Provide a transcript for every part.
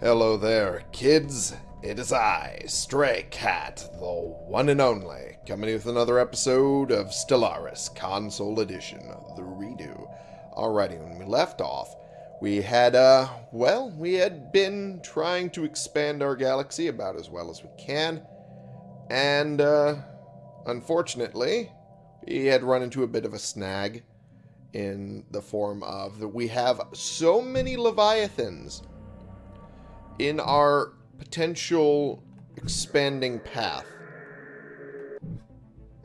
Hello there, kids. It is I, Stray Cat, the one and only, coming with another episode of Stellaris Console Edition, the redo. Alrighty, when we left off, we had, uh, well, we had been trying to expand our galaxy about as well as we can, and, uh, unfortunately, we had run into a bit of a snag in the form of that we have so many Leviathans in our potential expanding path.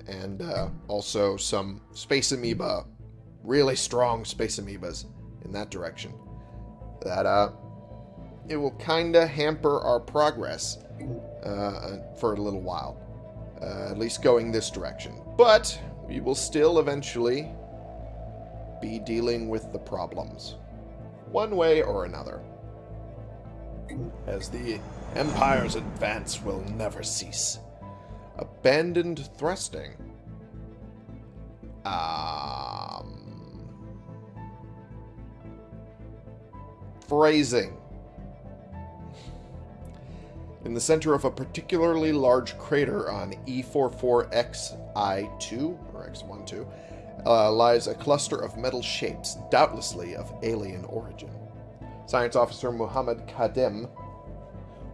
And uh, also some space amoeba, really strong space amoebas in that direction. That uh, it will kind of hamper our progress uh, for a little while. Uh, at least going this direction. But we will still eventually be dealing with the problems. One way or another as the Empire's advance will never cease. Abandoned thrusting. Um, phrasing. In the center of a particularly large crater on E44XI2, or X12, uh, lies a cluster of metal shapes, doubtlessly of alien origin. Science officer Muhammad Kadem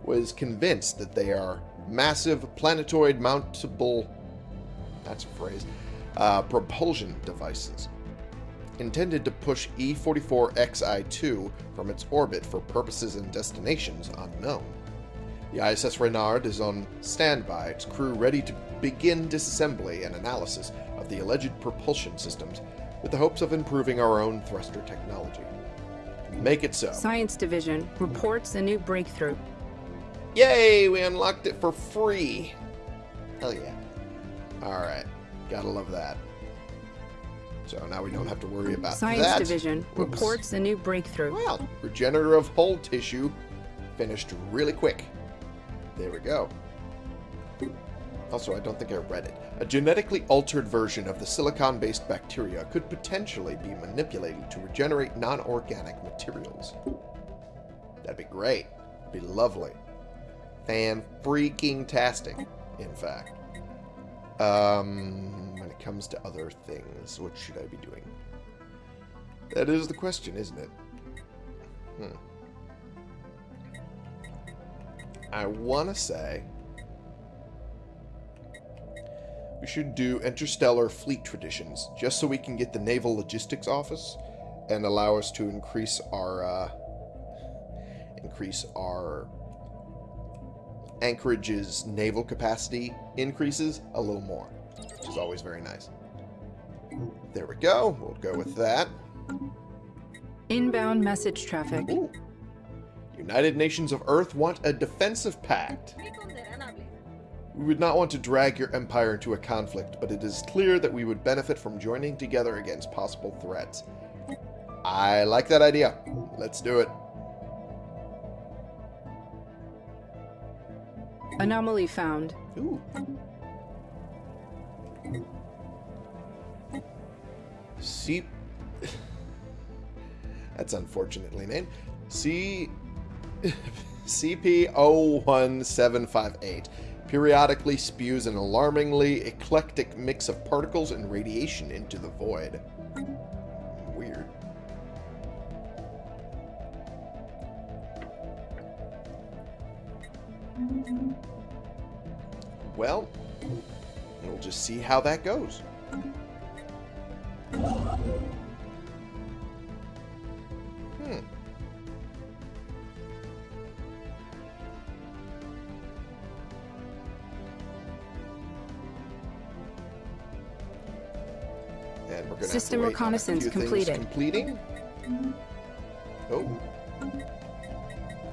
was convinced that they are massive planetoid mountable that's a phrase uh, propulsion devices intended to push E44XI2 from its orbit for purposes and destinations unknown. The ISS Renard is on standby, its crew ready to begin disassembly and analysis of the alleged propulsion systems with the hopes of improving our own thruster technology. Make it so. Science Division reports a new breakthrough. Yay, we unlocked it for free. Hell yeah. Alright, gotta love that. So now we don't have to worry about that. Science that. Division Whoops. reports a new breakthrough. Well, regenerative whole tissue finished really quick. There we go. Also, I don't think I read it. A genetically altered version of the silicon-based bacteria could potentially be manipulated to regenerate non-organic materials. That'd be great. Be lovely. Fan-freaking-tastic, in fact. Um, when it comes to other things, what should I be doing? That is the question, isn't it? Hmm. I want to say we should do interstellar fleet traditions just so we can get the naval logistics office and allow us to increase our uh, increase our Anchorage's naval capacity increases a little more, which is always very nice. There we go. We'll go with that. Inbound message traffic. Ooh. United Nations of Earth want a defensive pact. We would not want to drag your empire into a conflict, but it is clear that we would benefit from joining together against possible threats. I like that idea. Let's do it. Anomaly found. Ooh. C... That's unfortunately named. C... CP01758 periodically spews an alarmingly eclectic mix of particles and radiation into the void. Weird. Well, we'll just see how that goes. System reconnaissance completed. Completing. Oh.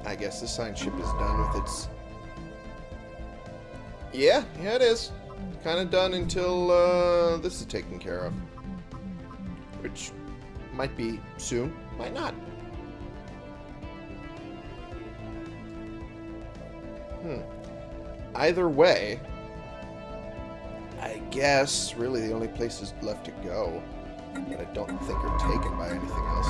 I guess the science ship is done with its. Yeah, yeah, it is. Kind of done until uh, this is taken care of, which might be soon, might not. Hmm. Either way, guess really the only places left to go that I don't think are taken by anything else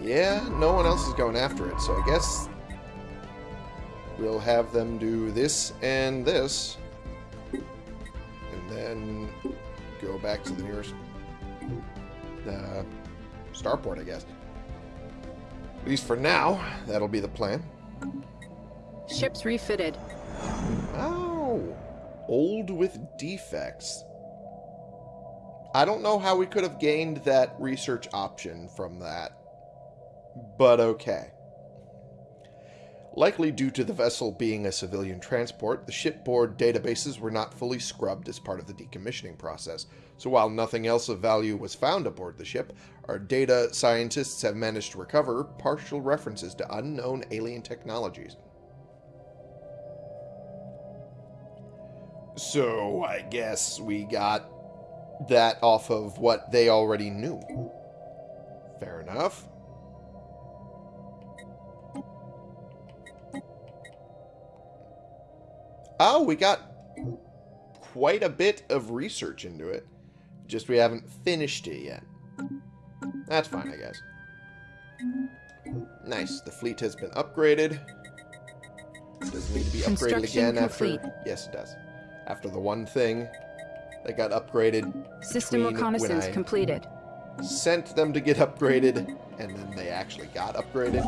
Yeah, no one else is going after it, so I guess we'll have them do this and this. And then go back to the nearest uh, starport, I guess. At least for now, that'll be the plan. Ships refitted. Oh, old with defects. I don't know how we could have gained that research option from that, but okay. Likely due to the vessel being a civilian transport, the shipboard databases were not fully scrubbed as part of the decommissioning process. So while nothing else of value was found aboard the ship, our data scientists have managed to recover partial references to unknown alien technologies. So I guess we got that off of what they already knew. Fair enough. Oh, we got quite a bit of research into it. Just we haven't finished it yet. That's fine, I guess. Nice. The fleet has been upgraded. Does need to be upgraded again after... Yes, it does. After the one thing that got upgraded System reconnaissance completed. sent them to get upgraded, and then they actually got upgraded.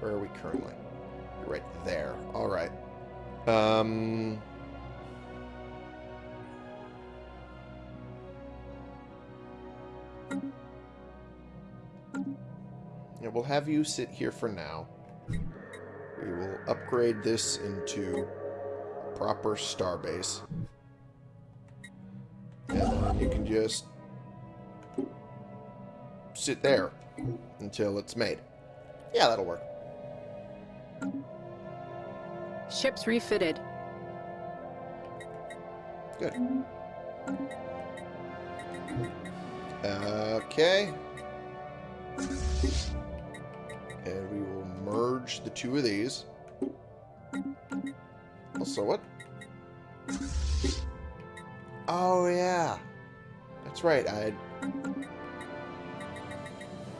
Where are we currently? You're right there. All right. Um. Yeah, we'll have you sit here for now. We will upgrade this into proper starbase. And then you can just sit there until it's made. Yeah, that'll work. Ships refitted. Good. Okay. And we will merge the two of these. Also, what? Oh, yeah. That's right. I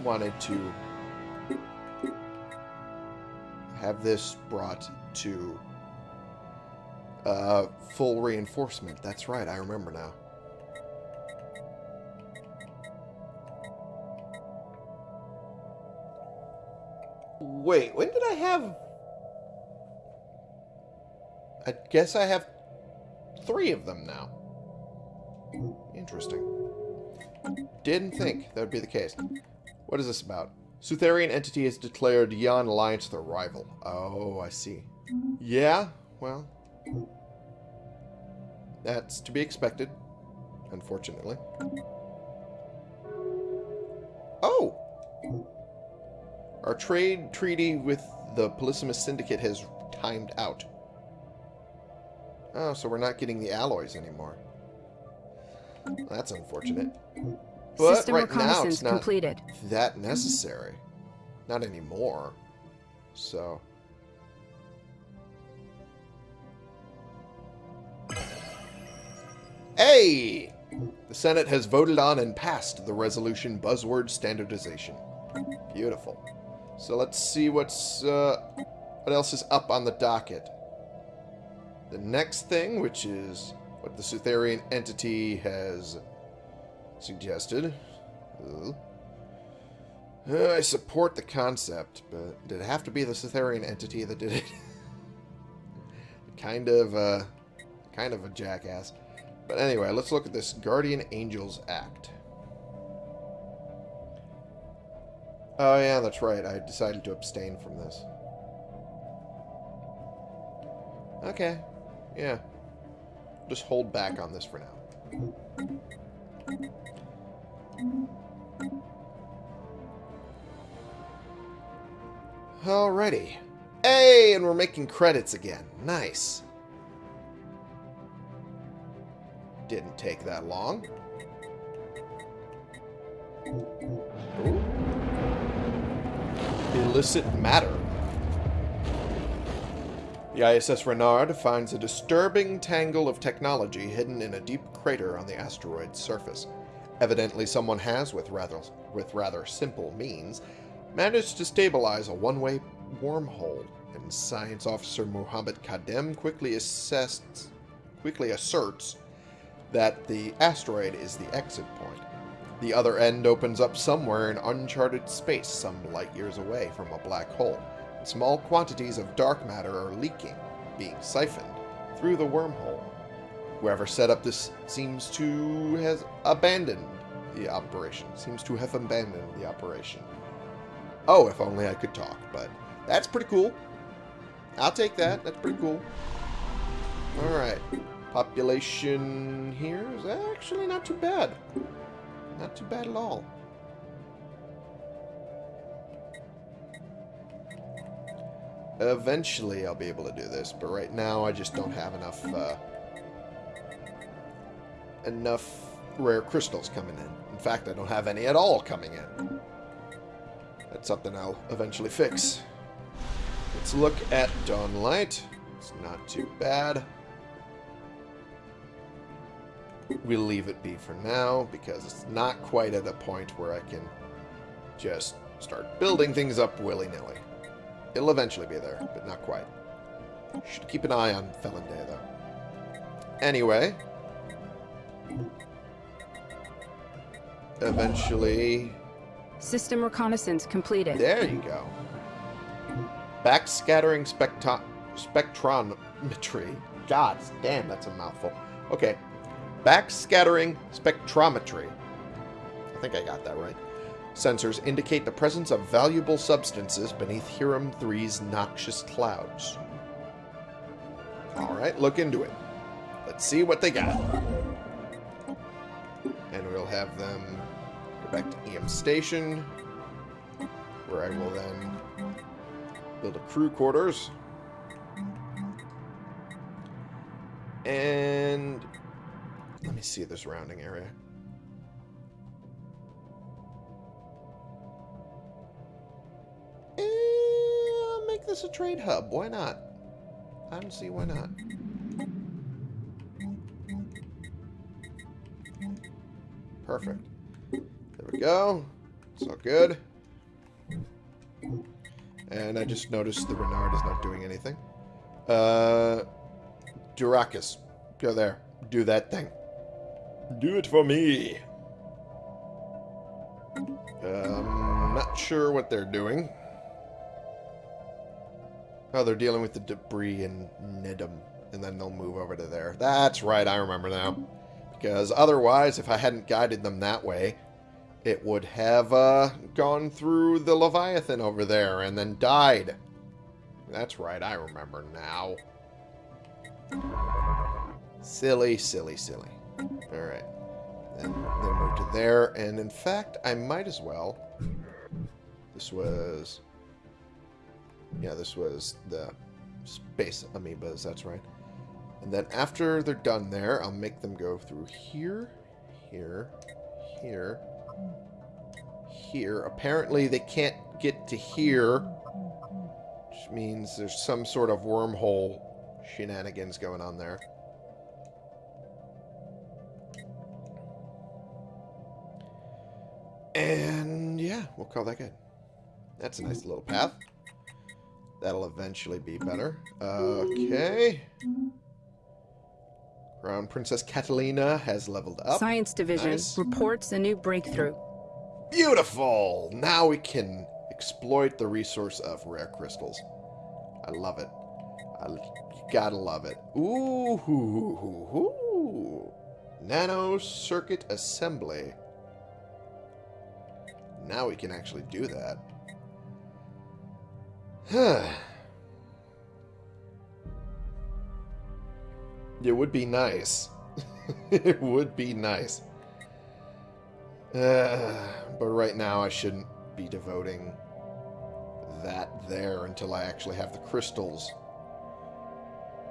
wanted to have this brought to uh, full reinforcement. That's right. I remember now. Wait, when did I have... I guess I have three of them now. Interesting. Didn't think that would be the case. What is this about? Sutherian entity has declared Yan Alliance their rival. Oh, I see. Yeah, well... That's to be expected, unfortunately. Oh! Our trade treaty with the Polysimus Syndicate has timed out. Oh, so we're not getting the alloys anymore. That's unfortunate. But System right now it's not completed. that necessary. Not anymore. So... Hey! The Senate has voted on and passed the resolution buzzword standardization. Beautiful. So let's see what's uh, what else is up on the docket. The next thing, which is what the Sutherian entity has suggested. Uh, I support the concept, but did it have to be the Cytherian entity that did it? kind of, uh, kind of a jackass. But anyway, let's look at this Guardian Angels Act. Oh yeah, that's right. I decided to abstain from this. Okay. Yeah. Just hold back on this for now. Alrighty. Hey, and we're making credits again. Nice. Didn't take that long. Ooh. Illicit matter. The ISS Renard finds a disturbing tangle of technology hidden in a deep crater on the asteroid's surface. Evidently someone has, with rather with rather simple means, managed to stabilize a one-way wormhole, and Science Officer Muhammad Kadem quickly assessed, quickly asserts that the asteroid is the exit point. The other end opens up somewhere in uncharted space, some light years away from a black hole. Small quantities of dark matter are leaking, being siphoned through the wormhole. Whoever set up this seems to has abandoned the operation. Seems to have abandoned the operation. Oh, if only I could talk, but that's pretty cool. I'll take that. That's pretty cool. Alright. Population here is actually not too bad. Not too bad at all. Eventually I'll be able to do this, but right now I just don't have enough, uh, enough rare crystals coming in. In fact, I don't have any at all coming in. That's something I'll eventually fix. Let's look at Dawnlight. It's not too bad. We'll leave it be for now because it's not quite at a point where I can just start building things up willy-nilly. It'll eventually be there, but not quite. Should keep an eye on Felon Day, though. Anyway. Eventually... System reconnaissance completed. There you go. Backscattering spectro spectrometry. God damn, that's a mouthful. Okay. Backscattering spectrometry. I think I got that right. Sensors indicate the presence of valuable substances beneath Hiram 3's noxious clouds. Alright, look into it. Let's see what they got. And we'll have them go back to EM Station, where I will then build a crew quarters. And let me see the surrounding area. This a trade hub. Why not? I don't see why not. Perfect. There we go. It's all good. And I just noticed the Renard is not doing anything. Uh, Durakis, go there. Do that thing. Do it for me. Um, not sure what they're doing. Oh, they're dealing with the debris in Nidum. and then they'll move over to there. That's right, I remember now. Because otherwise, if I hadn't guided them that way, it would have uh, gone through the Leviathan over there and then died. That's right, I remember now. Silly, silly, silly. Alright. And they move to there, and in fact, I might as well... This was... Yeah, this was the space amoebas, that's right. And then after they're done there, I'll make them go through here, here, here, here. Apparently they can't get to here, which means there's some sort of wormhole shenanigans going on there. And yeah, we'll call that good. That's a nice little path. That'll eventually be better. Okay. Crown Princess Catalina has leveled up. Science Division Nice. reports a new breakthrough. Beautiful! Now we can exploit the resource of rare crystals. I love it. I gotta love it. Ooh, hoo, hoo, hoo, hoo. Nano circuit assembly. Now we can actually do that. It would be nice. it would be nice. Uh, but right now I shouldn't be devoting that there until I actually have the crystals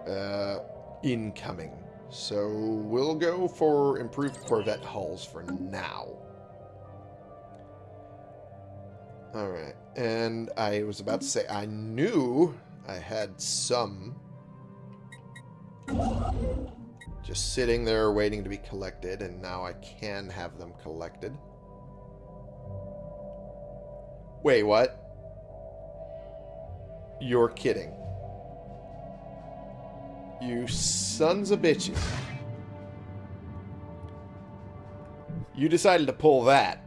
uh, incoming. So we'll go for improved Corvette hulls for now. Alright, and I was about to say, I knew I had some just sitting there waiting to be collected, and now I can have them collected. Wait, what? You're kidding. You sons of bitches. You decided to pull that.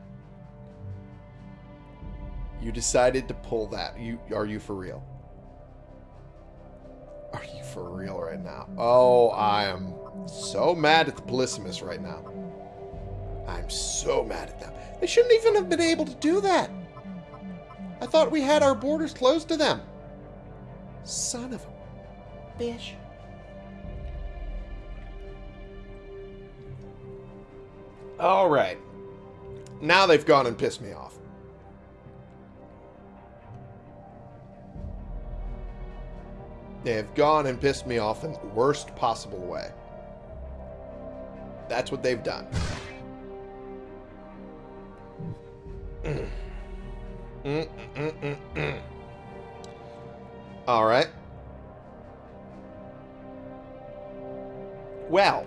You decided to pull that. You are you for real? Are you for real right now? Oh, I am so mad at the Polysimus right now. I'm so mad at them. They shouldn't even have been able to do that. I thought we had our borders closed to them. Son of a bitch. All right. Now they've gone and pissed me off. They have gone and pissed me off in the worst possible way. That's what they've done. All right. Well,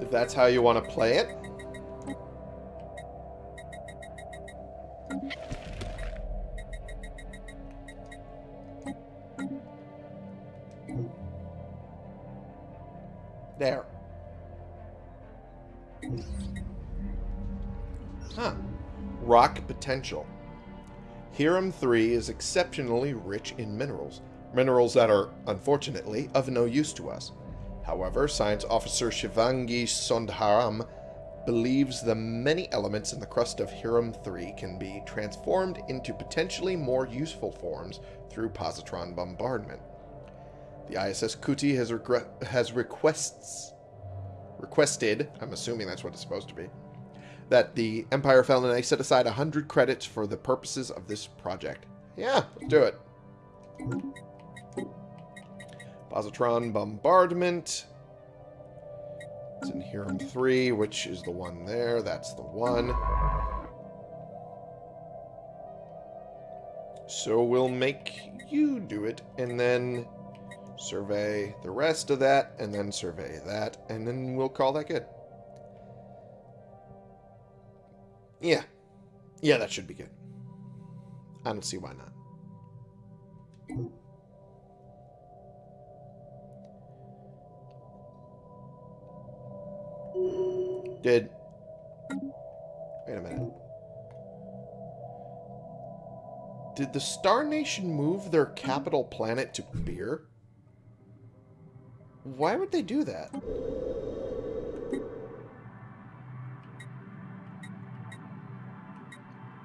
if that's how you want to play it. Potential. Hiram 3 is exceptionally rich in minerals. Minerals that are, unfortunately, of no use to us. However, Science Officer Shivangi Sondharam believes the many elements in the crust of Hiram 3 can be transformed into potentially more useful forms through positron bombardment. The ISS Kuti has, has requests requested, I'm assuming that's what it's supposed to be, that the Empire fell and I set aside 100 credits for the purposes of this project. Yeah, let's do it. Positron Bombardment. It's in Hiram 3, which is the one there. That's the one. So we'll make you do it, and then survey the rest of that, and then survey that, and then we'll call that good. Yeah. Yeah, that should be good. I don't see why not. Did... Wait a minute. Did the Star Nation move their capital planet to Beer? Why would they do that?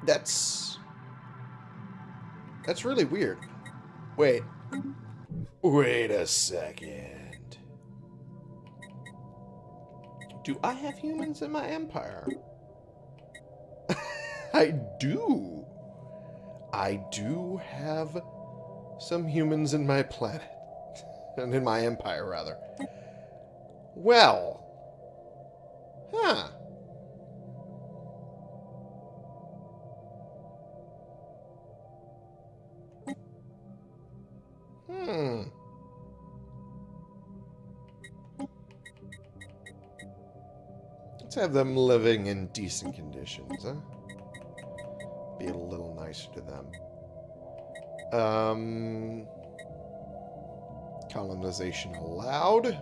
That's... That's really weird. Wait. Wait a second. Do I have humans in my empire? I do. I do have some humans in my planet. and in my empire, rather. Well. Huh. Let's have them living in decent conditions, huh? Be a little nicer to them. Um... Colonization allowed.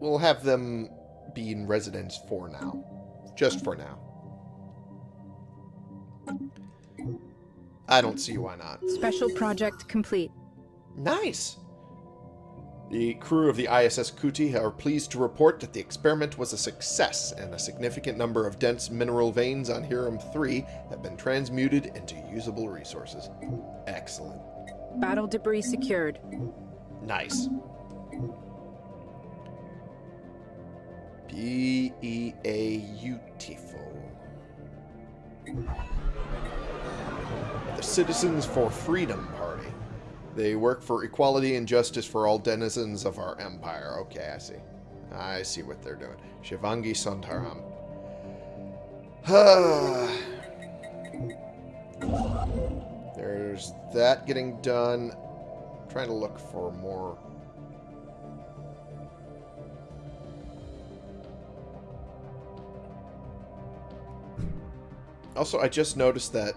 We'll have them be in residence for now. Just for now. I don't see why not. Special project complete. Nice. The crew of the ISS Kuti are pleased to report that the experiment was a success and a significant number of dense mineral veins on Hiram-3 have been transmuted into usable resources. Excellent. Battle debris secured. Nice. Beautiful. The Citizens for Freedom they work for equality and justice for all denizens of our empire. Okay, I see. I see what they're doing. Shivangi Sontaram. There's that getting done. I'm trying to look for more Also, I just noticed that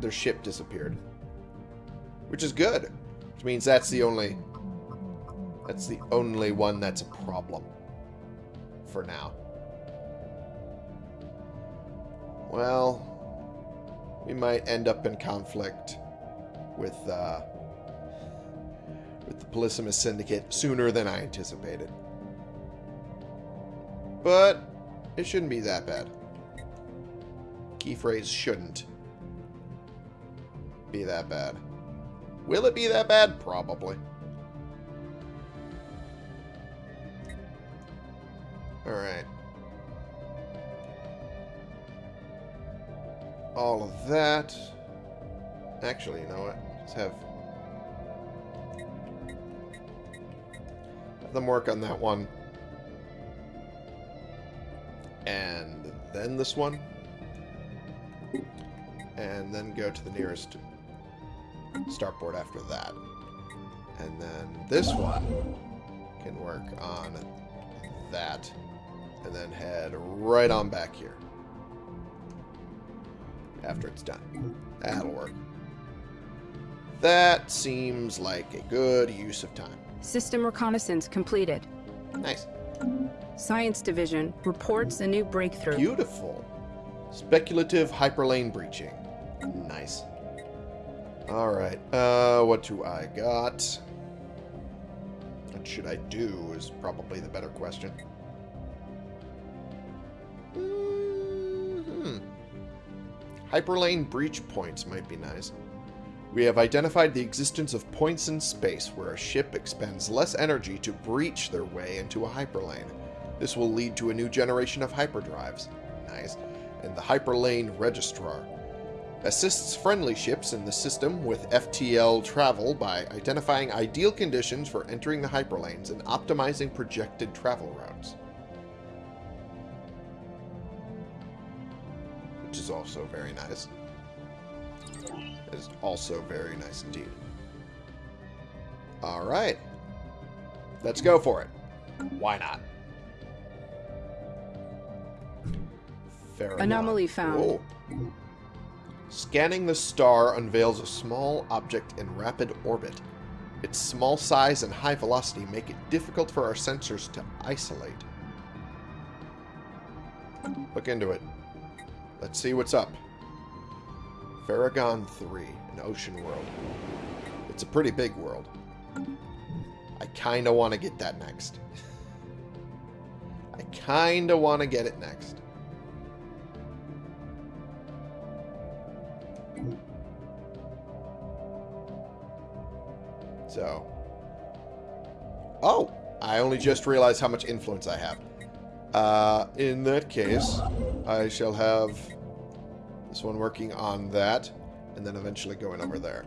their ship disappeared. Which is good. Which means that's the only... That's the only one that's a problem. For now. Well, we might end up in conflict with, uh, with the Polysimus Syndicate sooner than I anticipated. But it shouldn't be that bad. Key phrase shouldn't be that bad. Will it be that bad? Probably. Alright. All of that. Actually, you know what? Let's have... Have them work on that one. And then this one. And then go to the nearest starport after that. And then this one can work on that. And then head right on back here. After it's done. That'll work. That seems like a good use of time. System reconnaissance completed. Nice. Science Division reports a new breakthrough. Beautiful. Speculative hyperlane breaching. Nice. Alright, uh, what do I got? What should I do is probably the better question. Mm -hmm. Hyperlane breach points might be nice. We have identified the existence of points in space where a ship expends less energy to breach their way into a hyperlane. This will lead to a new generation of hyperdrives. Nice. And the Hyperlane Registrar assists friendly ships in the system with FTL travel by identifying ideal conditions for entering the hyperlanes and optimizing projected travel routes. Which is also very nice. It is also very nice indeed. Alright. Let's go for it. Why not? Fair Anomaly enough. found. Whoa. Scanning the star unveils a small object in rapid orbit. Its small size and high velocity make it difficult for our sensors to isolate. Look into it. Let's see what's up. Farragon 3, an ocean world. It's a pretty big world. I kind of want to get that next. I kind of want to get it next. So. Oh! I only just realized how much influence I have. Uh, in that case, I shall have this one working on that, and then eventually going over there.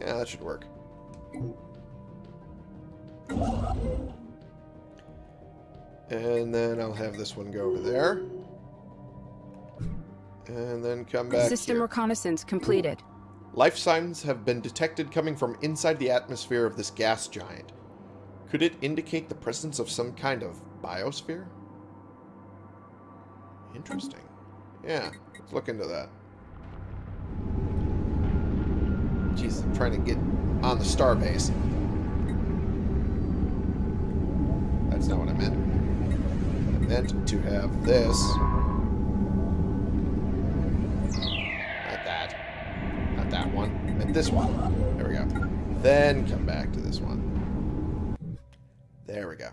Yeah, that should work. And then I'll have this one go over there. And then come back System here. reconnaissance completed. Life signs have been detected coming from inside the atmosphere of this gas giant. Could it indicate the presence of some kind of biosphere? Interesting. Yeah, let's look into that. Jeez, I'm trying to get on the starbase. That's not what I meant. I meant to have this this one. There we go. Then come back to this one. There we go.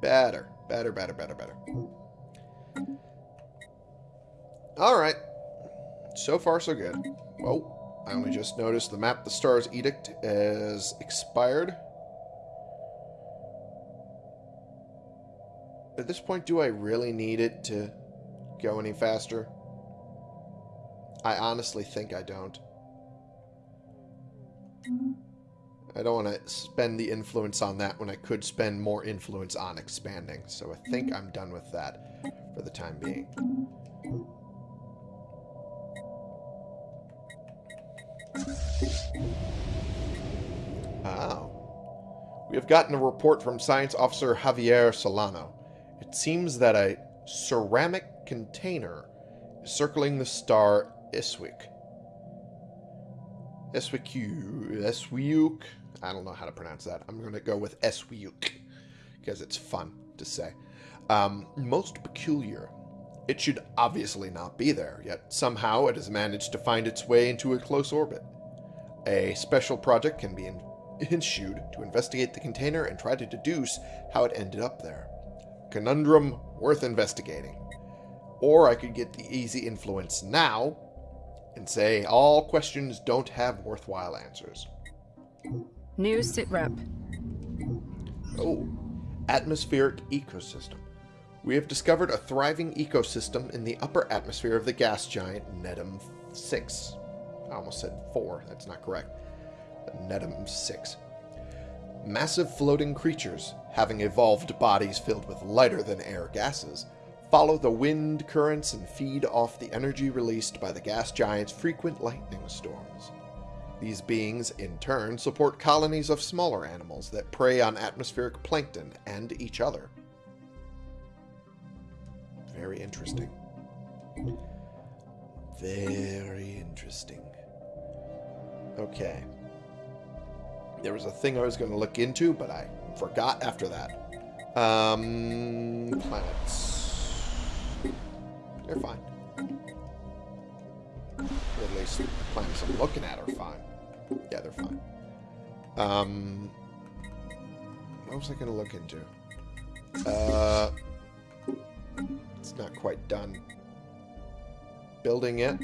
Better. Better, better, better, better. Alright. So far, so good. Whoa. I only just noticed the map the stars edict is expired. At this point, do I really need it to go any faster? I honestly think I don't. I don't want to spend the influence on that when I could spend more influence on expanding. So I think I'm done with that for the time being. Oh. We have gotten a report from Science Officer Javier Solano. It seems that a ceramic container is circling the star Iswick. Eswiku, Eswiuk. I don't know how to pronounce that. I'm going to go with Eswiuk because it's fun to say. Um, most peculiar. It should obviously not be there, yet somehow it has managed to find its way into a close orbit. A special project can be issued to investigate the container and try to deduce how it ended up there. Conundrum worth investigating. Or I could get the easy influence now and say all questions don't have worthwhile answers. New sitrep. Oh, atmospheric ecosystem. We have discovered a thriving ecosystem in the upper atmosphere of the gas giant Nedum 6. I almost said 4, that's not correct. Nedum 6. Massive floating creatures, having evolved bodies filled with lighter than air gases, follow the wind currents and feed off the energy released by the gas giant's frequent lightning storms. These beings, in turn, support colonies of smaller animals that prey on atmospheric plankton and each other. Very interesting. Very interesting. Okay. There was a thing I was going to look into, but I forgot after that. Um, planets. They're fine. at least the planets I'm looking at are fine. Yeah, they're fine. Um, what was I going to look into? Uh, it's not quite done. Building it.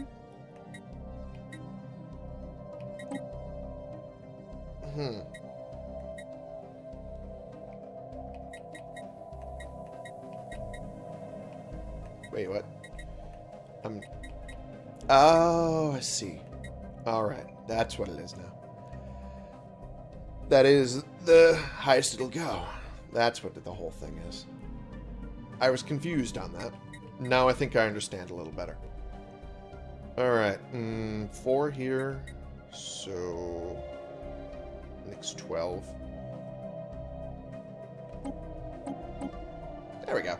Hmm. Wait, what? I'm... Oh, I see. Alright, that's what it is now. That is the highest it'll go. That's what the whole thing is. I was confused on that. Now I think I understand a little better. Alright, mm, four here. So... Next 12. There we go.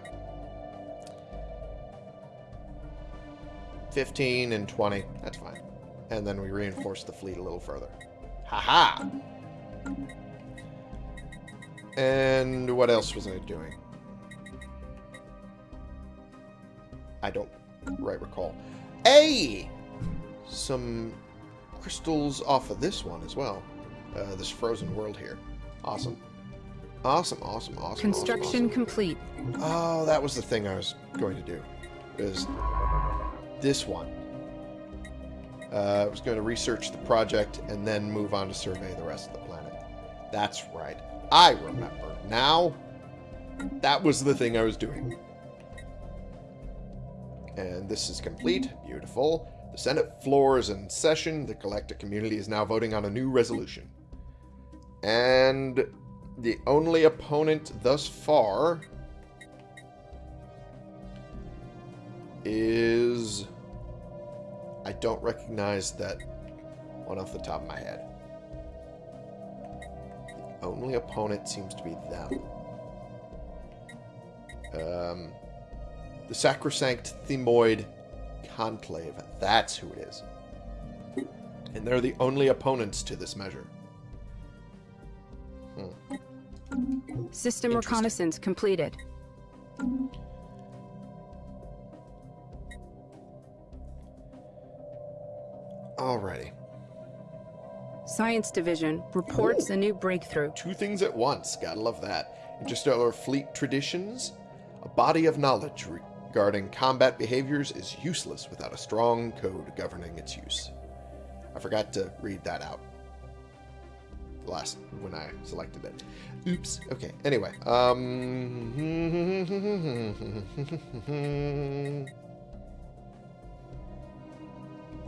15 and 20. That's fine. And then we reinforce the fleet a little further. Haha! -ha! And what else was I doing? I don't right recall. Hey! Some crystals off of this one as well. Uh, this frozen world here. Awesome. Awesome, awesome, awesome. Construction awesome, awesome. complete. Oh, that was the thing I was going to do. Is this one. Uh, I was going to research the project and then move on to survey the rest of the planet. That's right. I remember. Now, that was the thing I was doing. And this is complete. Beautiful. The Senate floor is in session. The collective community is now voting on a new resolution. And the only opponent thus far is... I don't recognize that one off the top of my head. The only opponent seems to be them. Um, the Sacrosanct Themoid Conclave. That's who it is. And they're the only opponents to this measure. Hmm. System reconnaissance completed. Alrighty. Science Division reports Ooh. a new breakthrough. Two things at once. Gotta love that. Interstellar fleet traditions. A body of knowledge regarding combat behaviors is useless without a strong code governing its use. I forgot to read that out last when I selected it. Oops. Okay. Anyway. Um.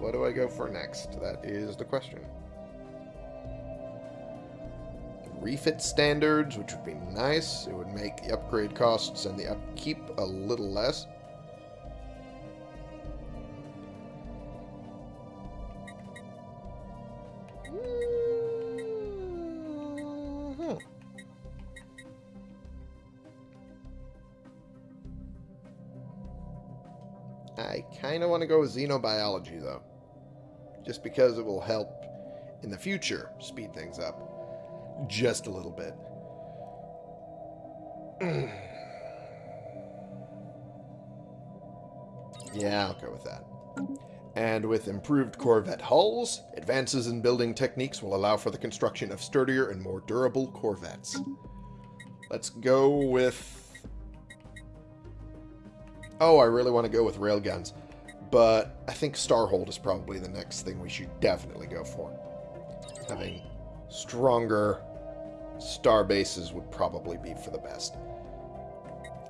what do I go for next? That is the question. Refit standards, which would be nice. It would make the upgrade costs and the upkeep a little less. Mm-hmm. I kind of want to go with xenobiology, though. Just because it will help in the future speed things up just a little bit. yeah, I'll go with that. And with improved Corvette hulls, advances in building techniques will allow for the construction of sturdier and more durable Corvettes. Let's go with... Oh, I really want to go with railguns. But I think Starhold is probably the next thing we should definitely go for. Having stronger star bases would probably be for the best.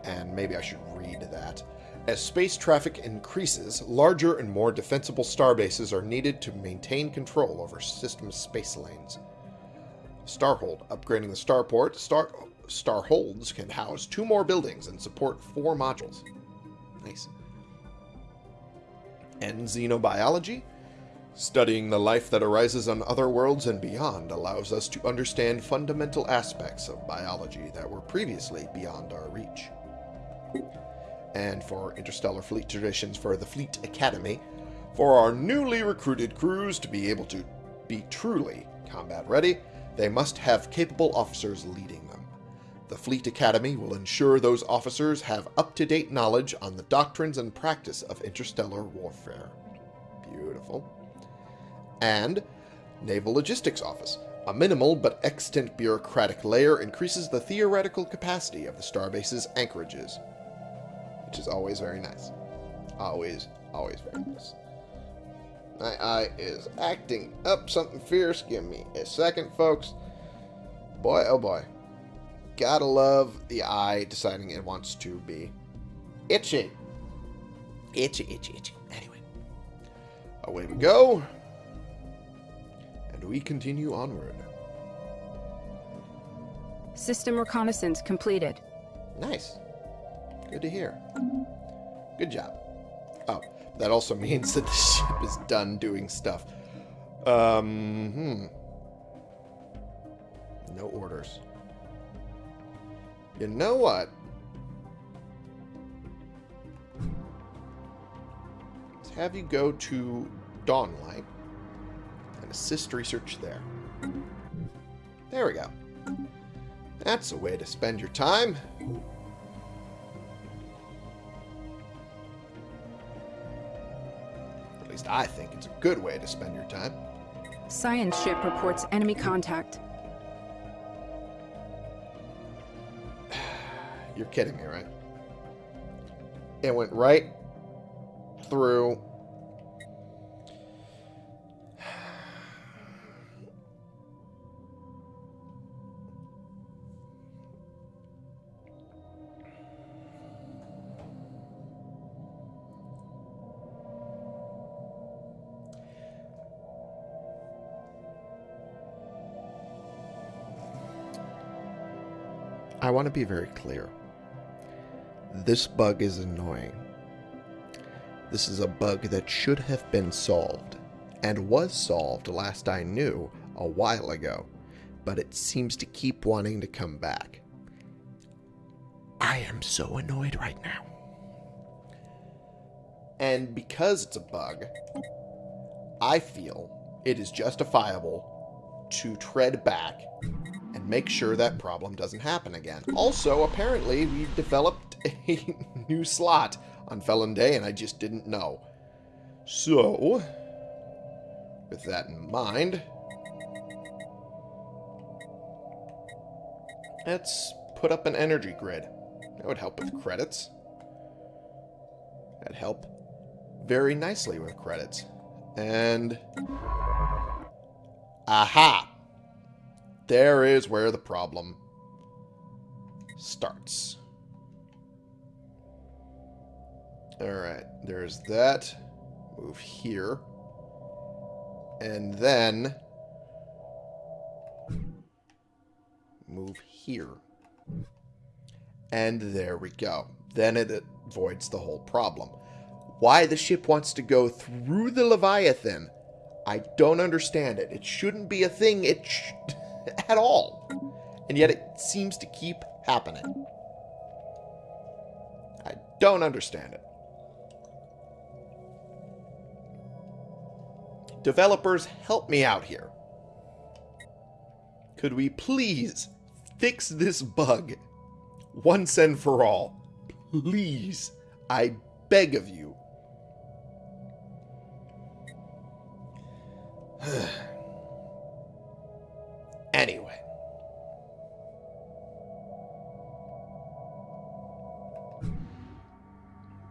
And maybe I should read that. As space traffic increases, larger and more defensible star bases are needed to maintain control over system space lanes. Starhold, upgrading the starport, star starholds can house two more buildings and support four modules. Nice. And xenobiology, studying the life that arises on other worlds and beyond allows us to understand fundamental aspects of biology that were previously beyond our reach and for interstellar fleet traditions for the Fleet Academy, for our newly recruited crews to be able to be truly combat ready, they must have capable officers leading them. The Fleet Academy will ensure those officers have up-to-date knowledge on the doctrines and practice of interstellar warfare. Beautiful. And Naval Logistics Office. A minimal but extant bureaucratic layer increases the theoretical capacity of the starbase's anchorages which is always very nice. Always, always very nice. My eye is acting up something fierce. Give me a second, folks. Boy, oh boy. Gotta love the eye deciding it wants to be itchy. Itchy, itchy, itchy. Anyway. Away we go. And we continue onward. System reconnaissance completed. Nice. Good to hear. Good job. Oh, that also means that the ship is done doing stuff. Um, hmm. No orders. You know what? Let's have you go to Dawnlight and assist research there. There we go. That's a way to spend your time. At least I think it's a good way to spend your time. Science ship reports enemy contact. You're kidding me, right? It went right through I want to be very clear. This bug is annoying. This is a bug that should have been solved, and was solved last I knew a while ago, but it seems to keep wanting to come back. I am so annoyed right now. And because it's a bug, I feel it is justifiable to tread back and make sure that problem doesn't happen again. Also, apparently, we've developed a new slot on Felon Day, and I just didn't know. So, with that in mind, let's put up an energy grid. That would help with credits. That'd help very nicely with credits. And... Aha! There is where the problem starts. Alright, there's that. Move here. And then... Move here. And there we go. Then it avoids the whole problem. Why the ship wants to go through the Leviathan, I don't understand it. It shouldn't be a thing. It at all. And yet it seems to keep happening. I don't understand it. Developers, help me out here. Could we please fix this bug once and for all? Please. I beg of you. anyway.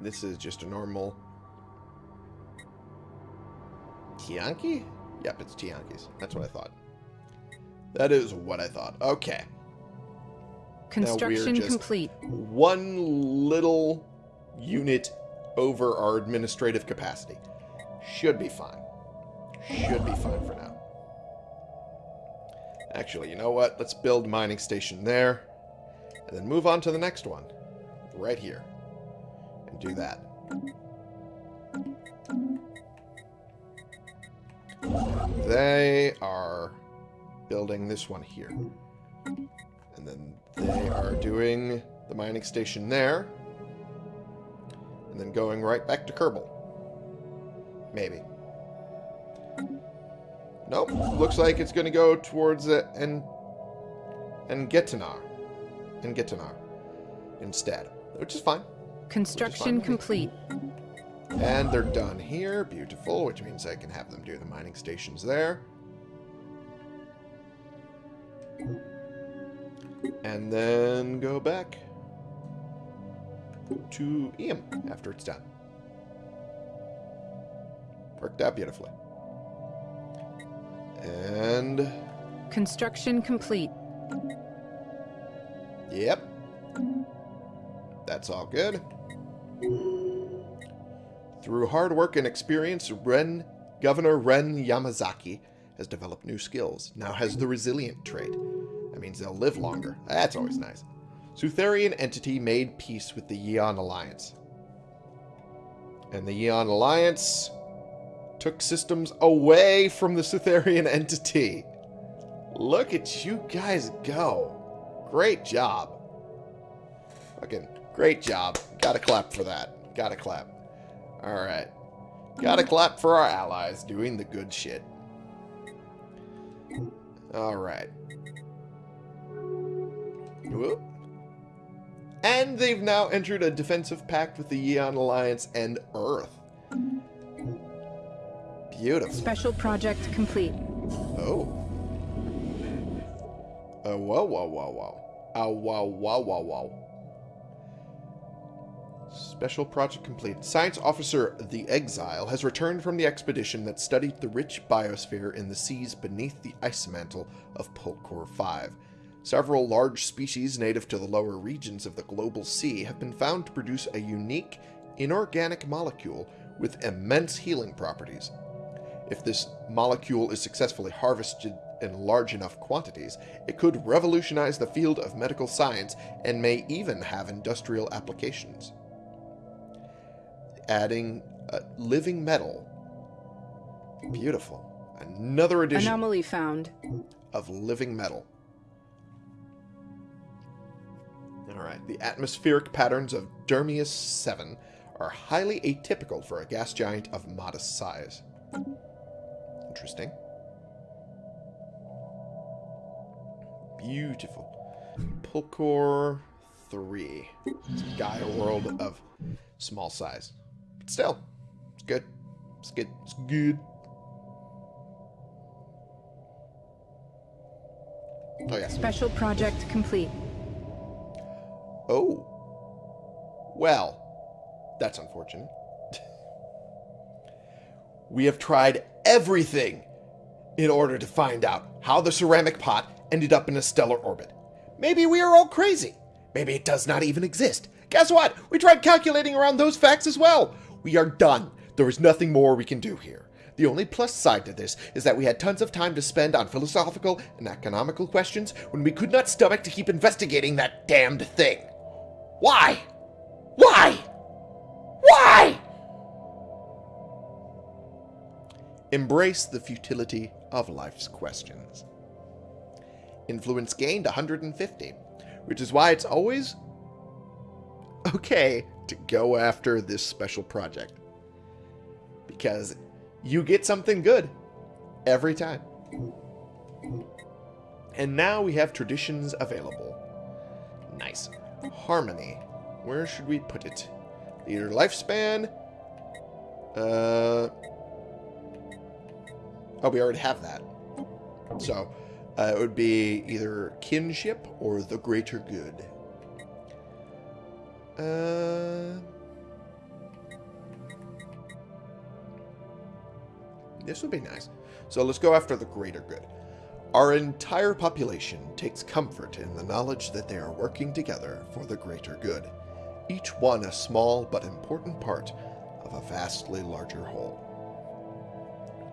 This is just a normal Tiyanki? Yep, it's Tiyanki's. That's what I thought. That is what I thought. Okay. Construction complete. One little unit over our administrative capacity. Should be fine. Should be fine for now. Actually, you know what? Let's build mining station there. And then move on to the next one. Right here. And do that. They are building this one here. And then they are doing the mining station there. And then going right back to Kerbal. Maybe. Nope. Looks like it's going to go towards uh, and and Getinar. And Getinar instead. Which is fine. Construction with me. complete. And they're done here. Beautiful, which means I can have them do the mining stations there. And then go back to Eam after it's done. Worked out beautifully. And, Construction complete. yep. That's all good. Through hard work and experience, Ren, Governor Ren Yamazaki has developed new skills. Now has the resilient trait. That means they'll live longer. That's always nice. Sutherian entity made peace with the Yeon Alliance. And the Yeon Alliance took systems away from the Sutherian entity. Look at you guys go. Great job. Fucking great job. Gotta clap for that. Gotta clap. Alright. Gotta clap for our allies doing the good shit. Alright. Whoop. And they've now entered a defensive pact with the Yeon Alliance and Earth. Beautiful. Special project complete. Oh. Oh, whoa, whoa, whoa, whoa. Oh, whoa, whoa, whoa, whoa. Special project complete. Science officer The Exile has returned from the expedition that studied the rich biosphere in the seas beneath the ice mantle of Pulkor 5. Several large species native to the lower regions of the global sea have been found to produce a unique, inorganic molecule with immense healing properties. If this molecule is successfully harvested in large enough quantities, it could revolutionize the field of medical science and may even have industrial applications. Adding uh, living metal. Beautiful. Another addition Anomaly found. of living metal. Alright, the atmospheric patterns of Dermius 7 are highly atypical for a gas giant of modest size. Interesting. Beautiful. Pulkor 3. It's a Gaia world of small size. Still, it's good. It's good. It's good. Oh, yes. Special project complete. Oh. Well, that's unfortunate. we have tried everything in order to find out how the ceramic pot ended up in a stellar orbit. Maybe we are all crazy. Maybe it does not even exist. Guess what? We tried calculating around those facts as well. We are done. There is nothing more we can do here. The only plus side to this is that we had tons of time to spend on philosophical and economical questions when we could not stomach to keep investigating that damned thing. Why? Why? Why? Embrace the futility of life's questions. Influence gained 150, which is why it's always okay to go after this special project. Because you get something good Every time. And now we have traditions available. Nice. Harmony. Where should we put it? Either lifespan. Uh. Oh, we already have that. So, uh, it would be either kinship or the greater good. Uh. This would be nice. So let's go after the greater good. Our entire population takes comfort in the knowledge that they are working together for the greater good, each one a small but important part of a vastly larger whole.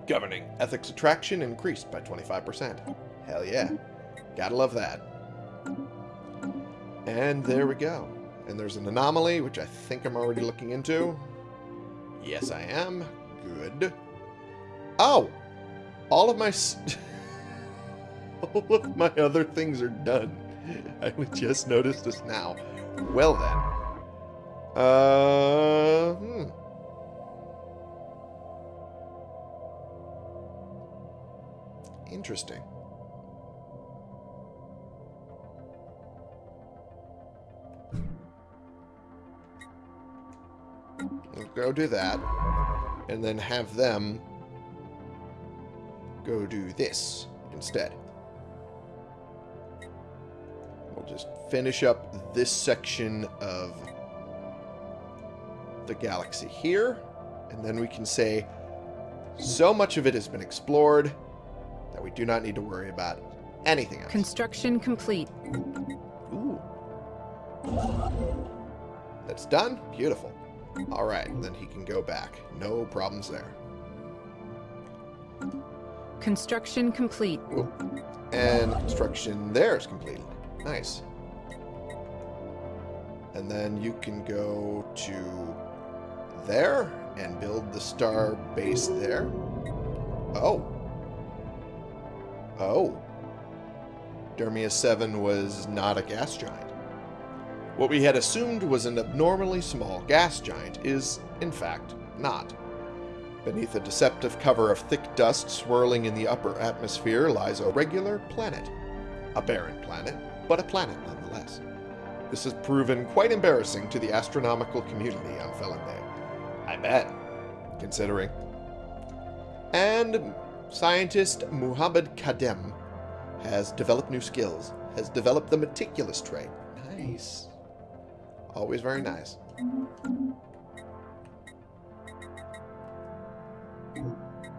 Governing ethics attraction increased by 25%. Hell yeah. Gotta love that. And there we go. And there's an anomaly, which I think I'm already looking into. Yes, I am. Good. Oh! All of my... all of my other things are done. I just noticed this now. Well then. Uh, hmm. Interesting. Go do that. And then have them go do this instead. We'll just finish up this section of the galaxy here. And then we can say, so much of it has been explored that we do not need to worry about anything else. Construction complete. Ooh. That's done? Beautiful. Alright, then he can go back. No problems there. Construction complete. Ooh. And construction there is completed. Nice. And then you can go to there and build the star base there. Oh. Oh. Dermia 7 was not a gas giant. What we had assumed was an abnormally small gas giant is, in fact, not. Beneath a deceptive cover of thick dust swirling in the upper atmosphere lies a regular planet. A barren planet, but a planet nonetheless. This has proven quite embarrassing to the astronomical community on Felinday. I bet, considering. And scientist Muhammad Kadem has developed new skills, has developed the meticulous trait. Nice. Always very nice.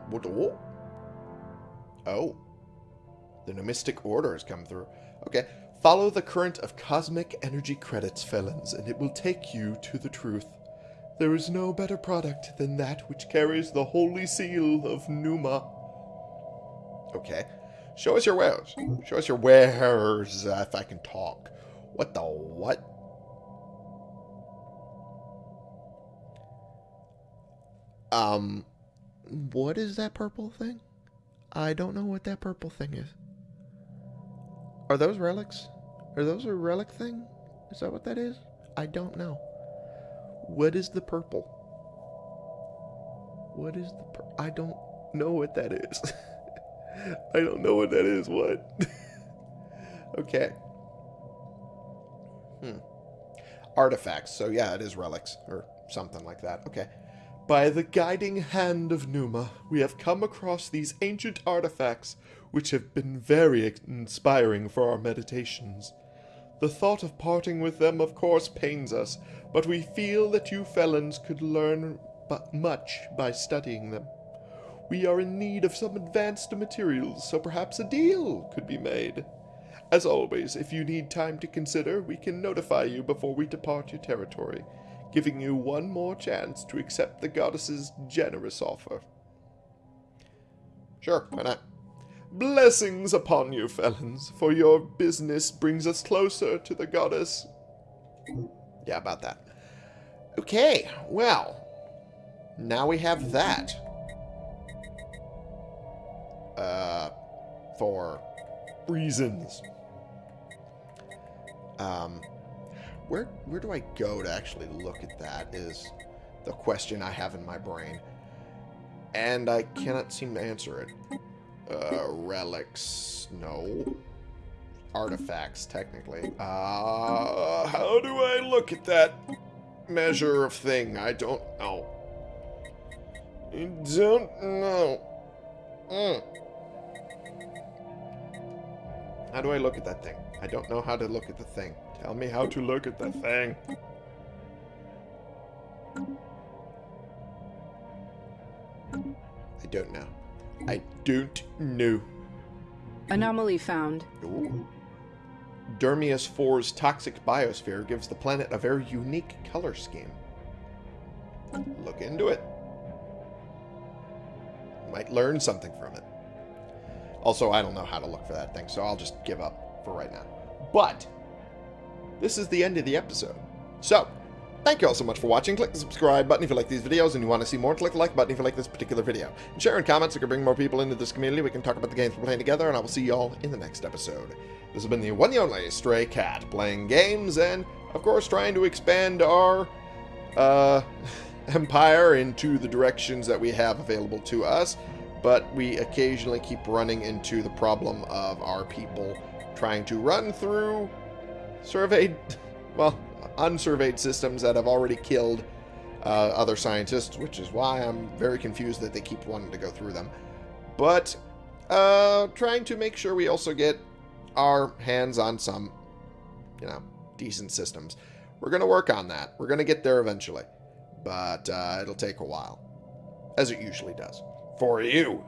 What? Oh. oh. The Numistic Order has come through. Okay. Follow the current of cosmic energy credits, felons, and it will take you to the truth. There is no better product than that which carries the holy seal of Numa. Okay. Show us your wares. Show us your wares, uh, if I can talk. What the what? Um, what is that purple thing? I don't know what that purple thing is. Are those relics? Are those a relic thing? Is that what that is? I don't know. What is the purple? What is the pur- I don't know what that is. I don't know what that is. What? okay. Hmm. Artifacts. So yeah, it is relics or something like that. Okay. By the guiding hand of Numa, we have come across these ancient artifacts, which have been very inspiring for our meditations. The thought of parting with them, of course, pains us, but we feel that you felons could learn but much by studying them. We are in need of some advanced materials, so perhaps a deal could be made. As always, if you need time to consider, we can notify you before we depart your territory giving you one more chance to accept the goddess's generous offer. Sure, why not? Blessings upon you, felons, for your business brings us closer to the goddess. Yeah, about that. Okay, well, now we have that. Uh, for reasons. Um, where where do I go to actually look at that is the question I have in my brain. And I cannot seem to answer it. Uh, relics. No. Artifacts, technically. Uh, how do I look at that measure of thing? I don't know. I don't know. Mm. How do I look at that thing? I don't know how to look at the thing. Tell me how to look at the thing. I don't know. I don't know. Anomaly found. Ooh. Dermius 4's toxic biosphere gives the planet a very unique color scheme. Look into it. Might learn something from it. Also, I don't know how to look for that thing, so I'll just give up for right now. But, this is the end of the episode. So, thank you all so much for watching. Click the subscribe button if you like these videos and you want to see more. Click the like button if you like this particular video. And share in comments so we can bring more people into this community. We can talk about the games we're playing together, and I will see you all in the next episode. This has been the one and only Stray Cat, playing games and, of course, trying to expand our, uh, empire into the directions that we have available to us. But we occasionally keep running into the problem of our people trying to run through surveyed, well, unsurveyed systems that have already killed uh, other scientists, which is why I'm very confused that they keep wanting to go through them. But uh, trying to make sure we also get our hands on some, you know, decent systems. We're going to work on that. We're going to get there eventually. But uh, it'll take a while, as it usually does. For you.